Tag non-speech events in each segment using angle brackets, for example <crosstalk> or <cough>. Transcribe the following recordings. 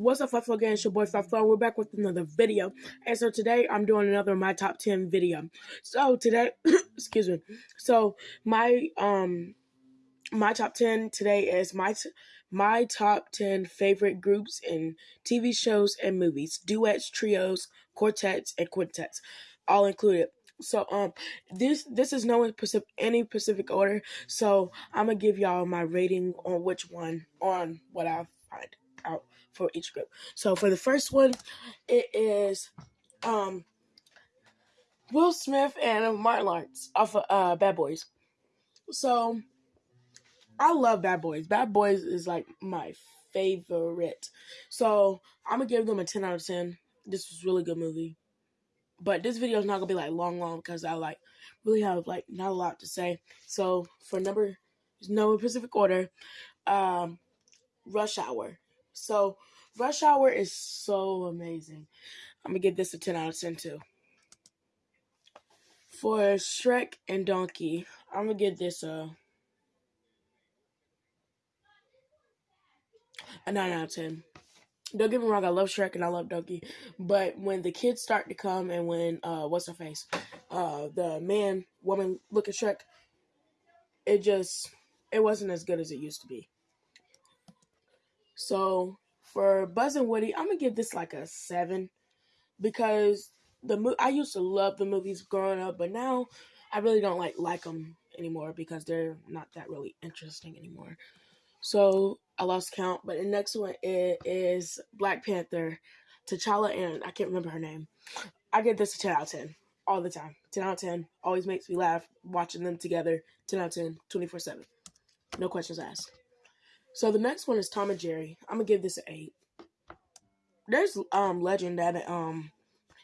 What's up, Fluffo Gang? It's your boy Fluffo. We're back with another video. And so today I'm doing another my top 10 video. So today, <coughs> excuse me. So my um my top 10 today is my my top 10 favorite groups in TV shows and movies. Duets, trios, quartets, and quintets. All included. So um this this is no in any specific order. So I'm gonna give y'all my rating on which one on what I find out for each group. So for the first one, it is um Will Smith and Martin Lawrence off of uh, Bad Boys. So I love Bad Boys. Bad Boys is like my favorite. So I'm gonna give them a 10 out of 10. This was really good movie. But this video is not gonna be like long, long because I like really have like not a lot to say. So for number no specific order, um, Rush Hour. So Rush Hour is so amazing. I'm gonna give this a 10 out of 10 too. For Shrek and Donkey, I'm gonna give this a a 9 out of 10. Don't get me wrong, I love Shrek and I love Donkey, but when the kids start to come and when uh what's her face, uh the man woman look at Shrek, it just it wasn't as good as it used to be. So for Buzz and Woody, I'm gonna give this like a seven because the mo- I used to love the movies growing up, but now I really don't like like them anymore because they're not that really interesting anymore. So I lost count. But the next one is, is Black Panther, T'Challa, and I can't remember her name. I give this a 10 out of 10 all the time. 10 out of 10. Always makes me laugh watching them together. 10 out of 10, 24 7. No questions asked. So the next one is Tom and Jerry. I'm gonna give this an eight. There's um legend that um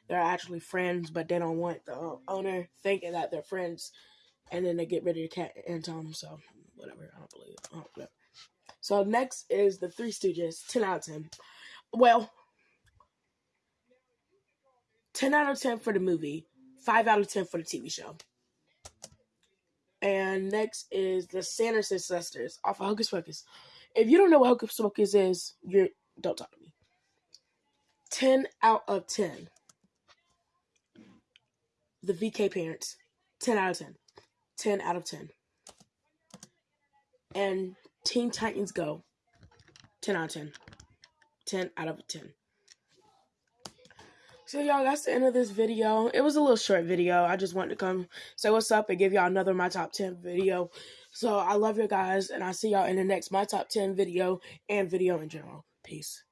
they're actually friends, but they don't want the owner thinking that they're friends, and then they get rid of the cat and Tom. So whatever, I don't believe it. Oh, whatever. So next is the Three Stooges, ten out of ten. Well, ten out of ten for the movie, five out of ten for the TV show. And next is the Sanderson sisters off of Hocus Pocus. If you don't know what Hocus Pocus is, you don't talk to me. 10 out of 10. The VK parents, 10 out of 10. 10 out of 10. And Teen Titans Go, 10 out of 10. 10 out of 10. So y'all, that's the end of this video. It was a little short video. I just wanted to come say what's up and give y'all another my top 10 video. So I love you guys, and I'll see y'all in the next my top 10 video and video in general. Peace.